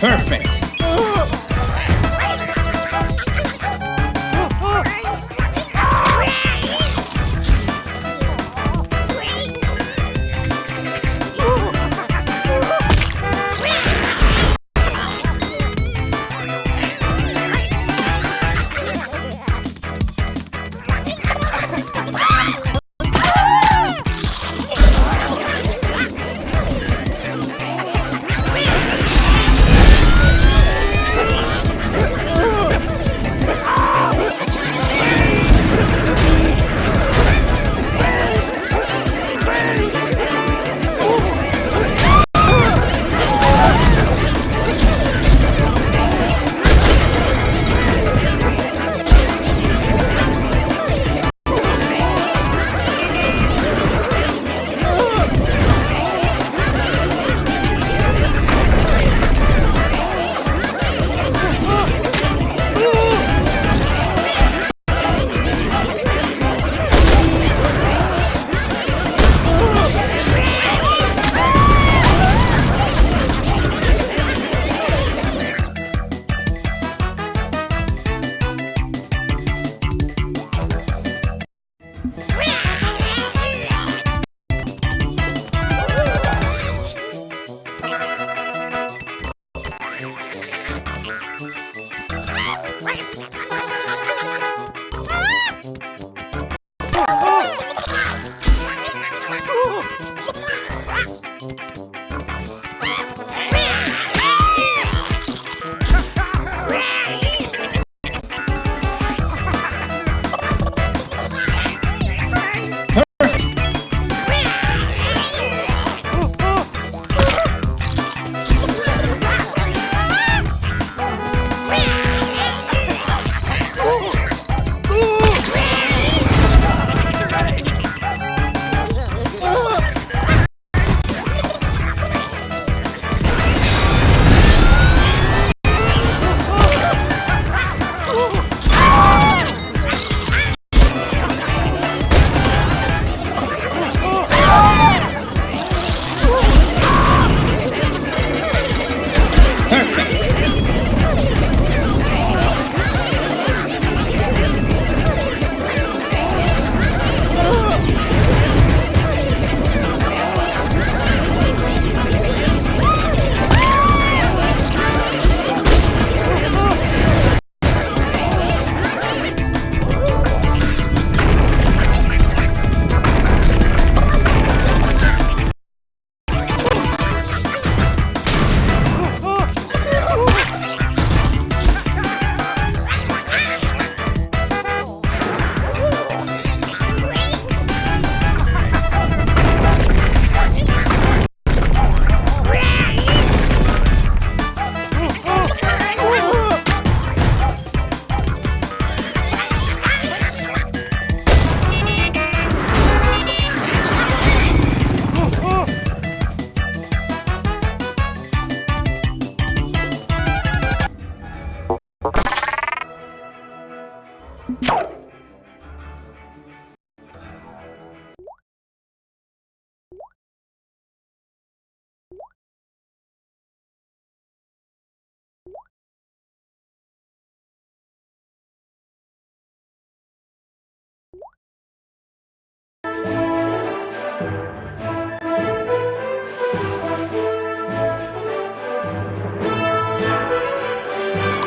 Perfect.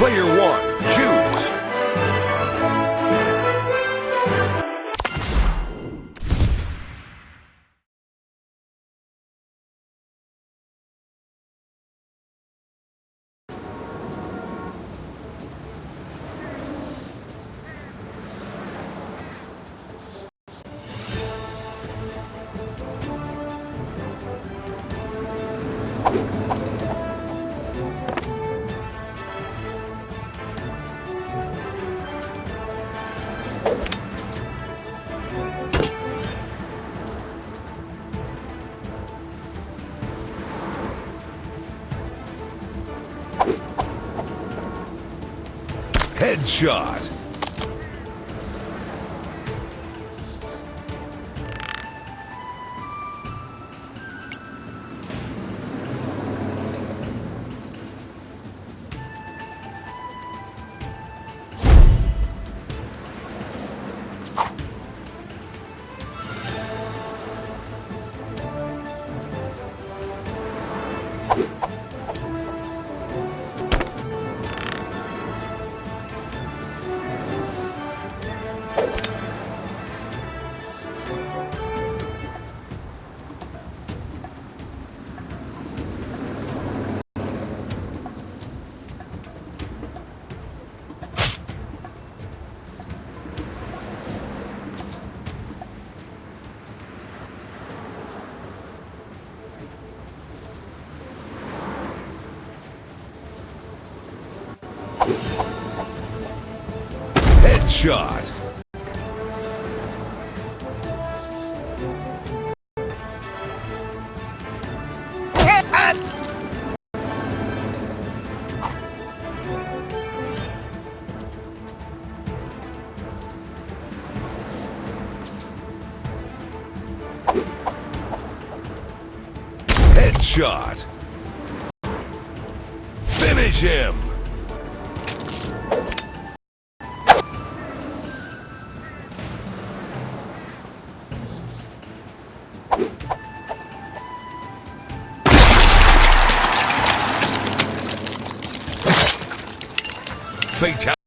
Player one, choose. Headshot. Headshot. Headshot. Finish him. Fatality.